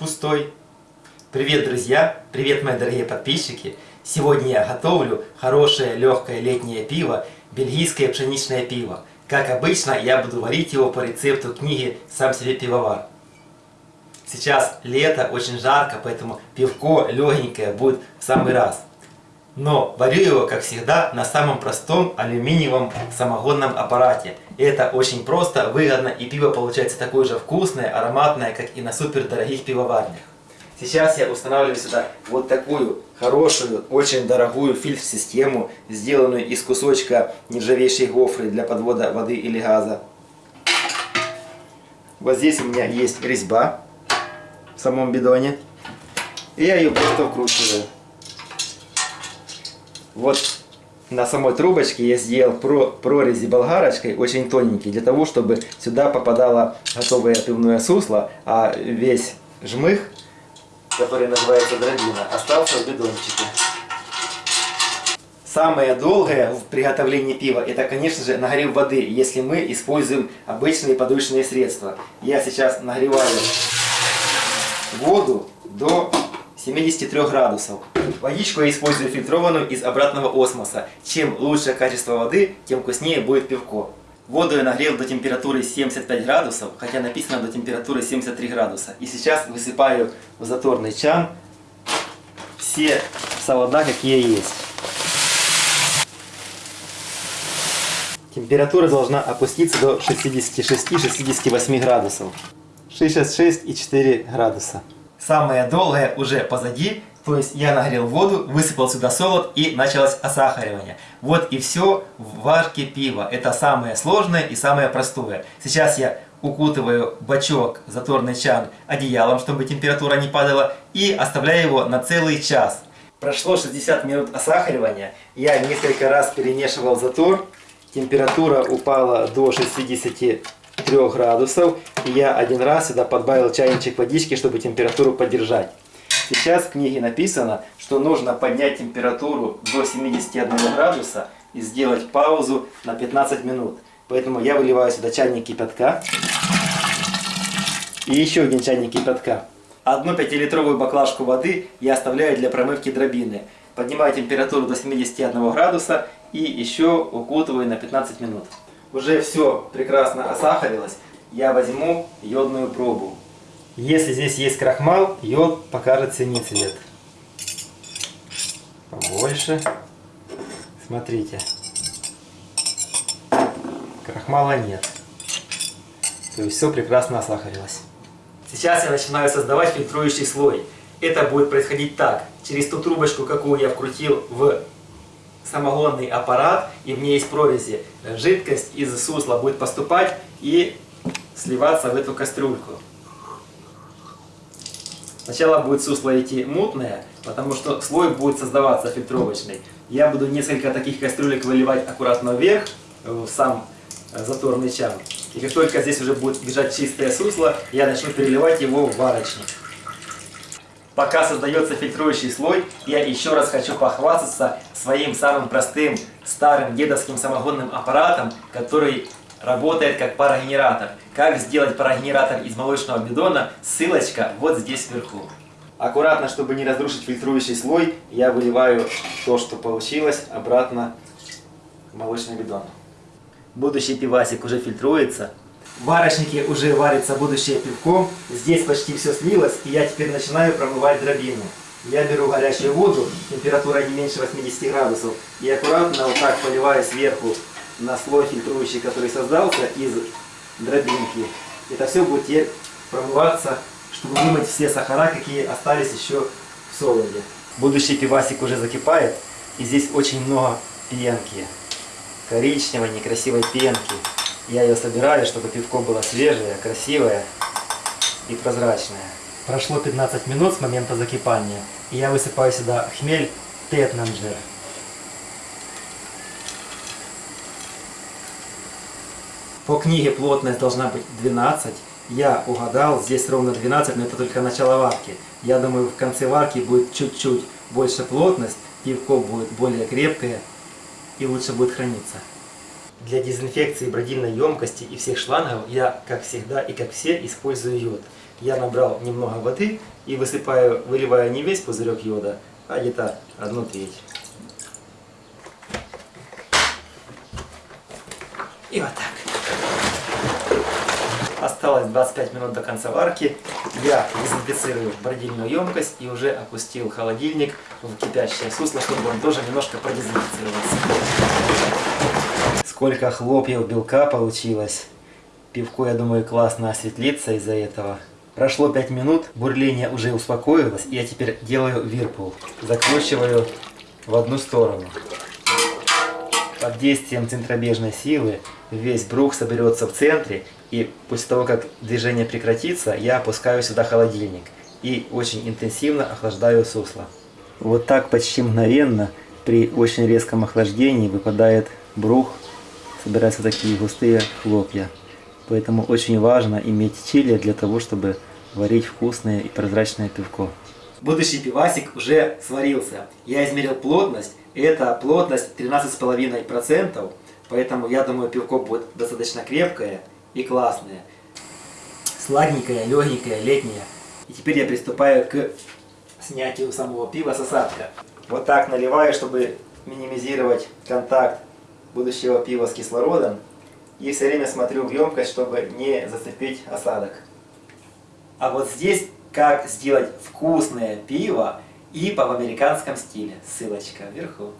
пустой. Привет, друзья! Привет, мои дорогие подписчики! Сегодня я готовлю хорошее легкое летнее пиво, бельгийское пшеничное пиво. Как обычно, я буду варить его по рецепту книги «Сам себе пивовар». Сейчас лето, очень жарко, поэтому пивко легенькое будет в самый раз. Но варю его, как всегда, на самом простом алюминиевом самогонном аппарате. И это очень просто, выгодно, и пиво получается такое же вкусное, ароматное, как и на супер дорогих пивоварнях. Сейчас я устанавливаю сюда вот такую хорошую, очень дорогую фильтр-систему, сделанную из кусочка нержавейшей гофры для подвода воды или газа. Вот здесь у меня есть резьба в самом бидоне. И я ее просто вкручиваю. Вот на самой трубочке я сделал прорези болгарочкой, очень тоненький, для того, чтобы сюда попадало готовое пивное сусло, а весь жмых, который называется дробина, остался в бидончике. Самое долгое в приготовлении пива, это, конечно же, нагрев воды, если мы используем обычные подручные средства. Я сейчас нагреваю воду до 73 градусов. Водичку я использую фильтрованную из обратного осмоса. Чем лучше качество воды, тем вкуснее будет пивко. Воду я нагрел до температуры 75 градусов, хотя написано до температуры 73 градуса. И сейчас высыпаю в заторный чан все солода, какие есть. Температура должна опуститься до 66-68 градусов. 66,4 градуса. Самое долгое уже позади, то есть я нагрел воду, высыпал сюда солод и началось осахаривание. Вот и все в варке пива. Это самое сложное и самое простое. Сейчас я укутываю бачок, заторный чан одеялом, чтобы температура не падала, и оставляю его на целый час. Прошло 60 минут осахаривания, я несколько раз перемешивал затор, температура упала до 63 градусов, я один раз сюда подбавил чайничек водички, чтобы температуру поддержать. Сейчас в книге написано, что нужно поднять температуру до 71 градуса и сделать паузу на 15 минут. Поэтому я выливаю сюда чайник кипятка и еще один чайник кипятка. Одну 5-литровую баклажку воды я оставляю для промывки дробины. Поднимаю температуру до 71 градуса и еще укутываю на 15 минут. Уже все прекрасно осахарилось. Я возьму йодную пробу. Если здесь есть крахмал, йод покажет синий цвет. Побольше. Смотрите. Крахмала нет. То есть все прекрасно осахарилось. Сейчас я начинаю создавать фильтрующий слой. Это будет происходить так. Через ту трубочку, какую я вкрутил в самогонный аппарат, и в ней есть прорези, жидкость из сусла будет поступать и сливаться в эту кастрюльку. Сначала будет сусло идти мутное, потому что слой будет создаваться фильтровочный. Я буду несколько таких кастрюлек выливать аккуратно вверх, в сам э, заторный чан. И как только здесь уже будет бежать чистое сусло, я начну переливать его в варочник. Пока создается фильтрующий слой, я еще раз хочу похвастаться своим самым простым старым дедовским самогонным аппаратом, который работает как парогенератор. Как сделать парогенератор из молочного бидона, ссылочка вот здесь вверху. Аккуратно, чтобы не разрушить фильтрующий слой, я выливаю то, что получилось, обратно в молочный бидон. Будущий пивасик уже фильтруется. Варочнике уже варится будущее пивко. Здесь почти все слилось, и я теперь начинаю промывать дробину. Я беру горячую воду, температура не меньше 80 градусов, и аккуратно вот так поливаю сверху на слой фильтрующий, который создался из дробинки. Это все будет теперь промываться, чтобы вымыть все сахара, какие остались еще в солоде. Будущий пивасик уже закипает, и здесь очень много пенки. Коричневой, некрасивой пенки. Я ее собираю, чтобы пивко было свежее, красивое и прозрачное. Прошло 15 минут с момента закипания, и я высыпаю сюда хмель Тетнанджер. По книге плотность должна быть 12. Я угадал, здесь ровно 12, но это только начало варки. Я думаю, в конце варки будет чуть-чуть больше плотность, пивко будет более крепкое и лучше будет храниться. Для дезинфекции бродильной емкости и всех шлангов я, как всегда и как все, использую йод. Я набрал немного воды и высыпаю, выливаю не весь пузырек йода, а где-то одну треть. И вот так. Осталось 25 минут до конца варки. Я дезинфицирую бродильную емкость и уже опустил холодильник в кипящее сусло, чтобы он тоже немножко продезинфицировался. Сколько хлопьев белка получилось. Пивко, я думаю, классно осветлится из-за этого. Прошло 5 минут, бурление уже успокоилось, и я теперь делаю вирпул. Закручиваю в одну сторону. Под действием центробежной силы весь брух соберется в центре, и после того, как движение прекратится, я опускаю сюда холодильник и очень интенсивно охлаждаю сусло. Вот так почти мгновенно при очень резком охлаждении выпадает брух, собираются такие густые хлопья. Поэтому очень важно иметь чили для того, чтобы варить вкусное и прозрачное пивко. Будущий пивасик уже сварился. Я измерил плотность. Это плотность 13,5%. Поэтому я думаю, пивко будет достаточно крепкое и классное. Сладенькое, легенькое, летнее. И теперь я приступаю к снятию самого пива с осадка. Вот так наливаю, чтобы минимизировать контакт будущего пива с кислородом. И все время смотрю в емкость, чтобы не зацепить осадок. А вот здесь как сделать вкусное пиво ИПА в американском стиле. Ссылочка вверху.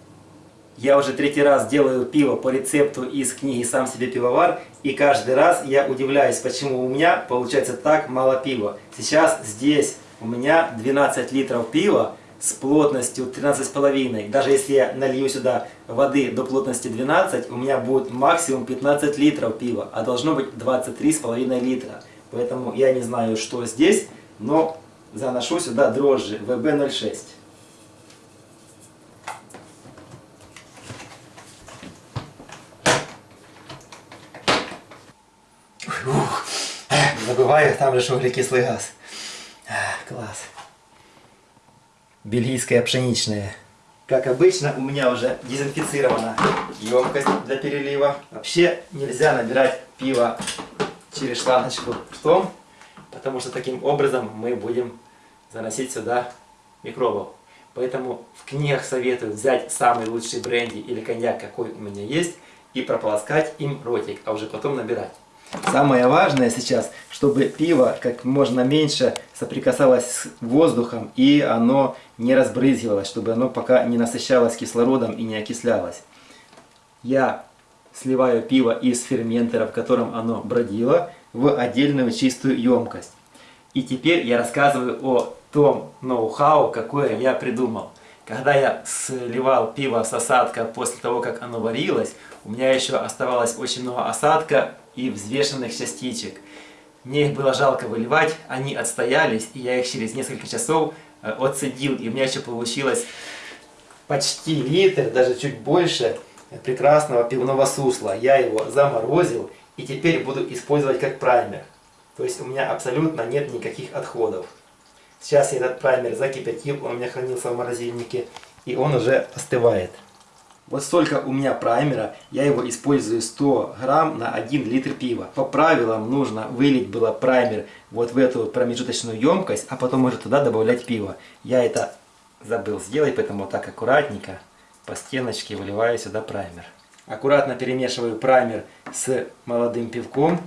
Я уже третий раз делаю пиво по рецепту из книги «Сам себе пивовар». И каждый раз я удивляюсь, почему у меня получается так мало пива. Сейчас здесь у меня 12 литров пива с плотностью 13,5. Даже если я налью сюда воды до плотности 12, у меня будет максимум 15 литров пива, а должно быть 23,5 литра. Поэтому я не знаю, что здесь, но заношу сюда дрожжи ВБ06. Ух, забываю, там же углекислый газ. Класс бельгийская пшеничная. Как обычно, у меня уже дезинфицирована емкость для перелива. Вообще нельзя набирать пиво через шланочку ртом, потому что таким образом мы будем заносить сюда микробов. Поэтому в книгах советую взять самый лучший бренди или коньяк, какой у меня есть, и прополоскать им ротик, а уже потом набирать. Самое важное сейчас, чтобы пиво как можно меньше соприкасалось с воздухом и оно не разбрызгивалось, чтобы оно пока не насыщалось кислородом и не окислялось. Я сливаю пиво из ферментера, в котором оно бродило, в отдельную чистую емкость. И теперь я рассказываю о том ноу-хау, какое я придумал. Когда я сливал пиво с осадка после того, как оно варилось, у меня еще оставалось очень много осадка и взвешенных частичек. Мне их было жалко выливать, они отстоялись, и я их через несколько часов э, отцедил. И у меня еще получилось почти литр, даже чуть больше прекрасного пивного сусла. Я его заморозил и теперь буду использовать как праймер. То есть у меня абсолютно нет никаких отходов. Сейчас я этот праймер закипятил, он у меня хранился в морозильнике, и он уже остывает. Вот столько у меня праймера, я его использую 100 грамм на 1 литр пива. По правилам нужно вылить было праймер вот в эту промежуточную емкость, а потом уже туда добавлять пиво. Я это забыл сделать, поэтому вот так аккуратненько по стеночке выливаю сюда праймер. Аккуратно перемешиваю праймер с молодым пивком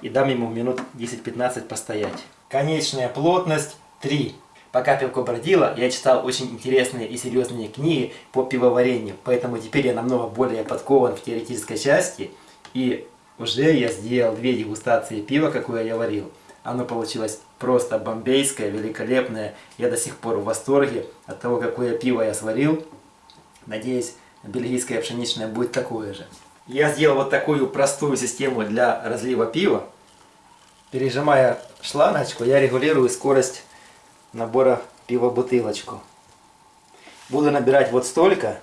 и дам ему минут 10-15 постоять. Конечная плотность 3. Пока пивко бродило, я читал очень интересные и серьезные книги по пивоварению, поэтому теперь я намного более подкован в теоретической части, и уже я сделал две дегустации пива, какое я варил. Оно получилось просто бомбейское, великолепное. Я до сих пор в восторге от того, какое пиво я сварил. Надеюсь, бельгийское пшеничное будет такое же. Я сделал вот такую простую систему для разлива пива. Пережимая шлангочку, я регулирую скорость набора пива бутылочку. Буду набирать вот столько.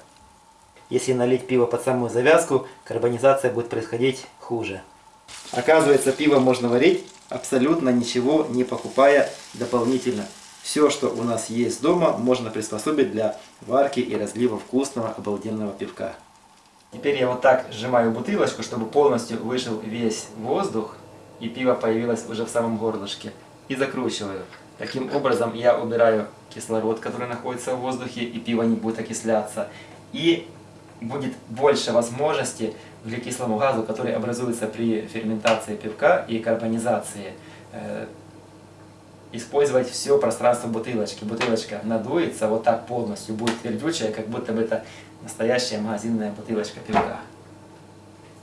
Если налить пиво под самую завязку, карбонизация будет происходить хуже. Оказывается, пиво можно варить абсолютно ничего не покупая дополнительно. Все, что у нас есть дома, можно приспособить для варки и разлива вкусного обалденного пивка. Теперь я вот так сжимаю бутылочку, чтобы полностью вышел весь воздух, и пиво появилось уже в самом горлышке. И закручиваю. Таким образом я убираю кислород, который находится в воздухе, и пиво не будет окисляться. И будет больше возможности углекислому газу, который образуется при ферментации пивка и карбонизации, э, использовать все пространство бутылочки. Бутылочка надуется вот так полностью, будет твердючая, как будто бы это настоящая магазинная бутылочка пивка.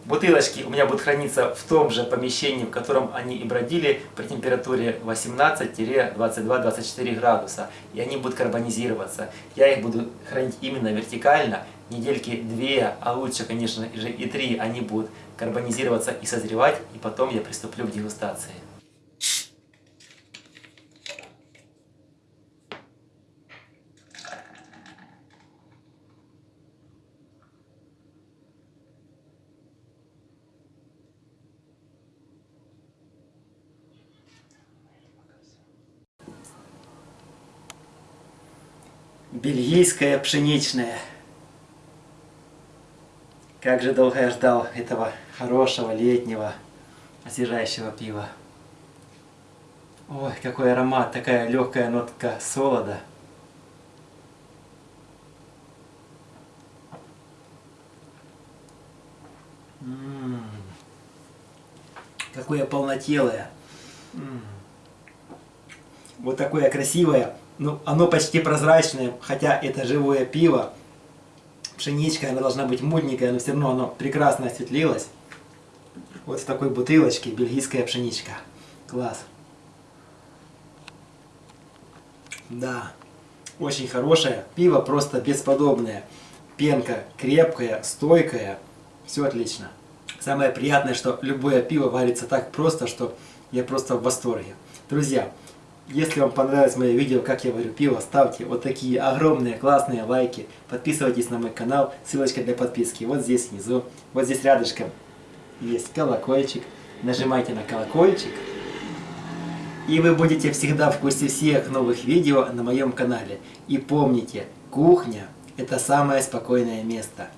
Бутылочки у меня будут храниться в том же помещении, в котором они и бродили при температуре 18-22-24 градуса. И они будут карбонизироваться. Я их буду хранить именно вертикально. Недельки две, а лучше, конечно же, и три они будут карбонизироваться и созревать. И потом я приступлю к дегустации. Бельгийское пшеничное. Как же долго я ждал этого хорошего летнего освежающего пива. Ой, какой аромат, такая легкая нотка солода. М -м -м. Какое полнотелое. М -м. Вот такое красивое ну, оно почти прозрачное, хотя это живое пиво. Пшеничка, она должна быть мутненькая, но все равно оно прекрасно осветлилось. Вот в такой бутылочке бельгийская пшеничка. Класс. Да, очень хорошее. Пиво просто бесподобное. Пенка крепкая, стойкая. Все отлично. Самое приятное, что любое пиво варится так просто, что я просто в восторге. Друзья, если вам понравилось мое видео, как я варю пиво, ставьте вот такие огромные классные лайки. Подписывайтесь на мой канал, ссылочка для подписки вот здесь внизу. Вот здесь рядышком есть колокольчик. Нажимайте на колокольчик. И вы будете всегда в курсе всех новых видео на моем канале. И помните, кухня это самое спокойное место.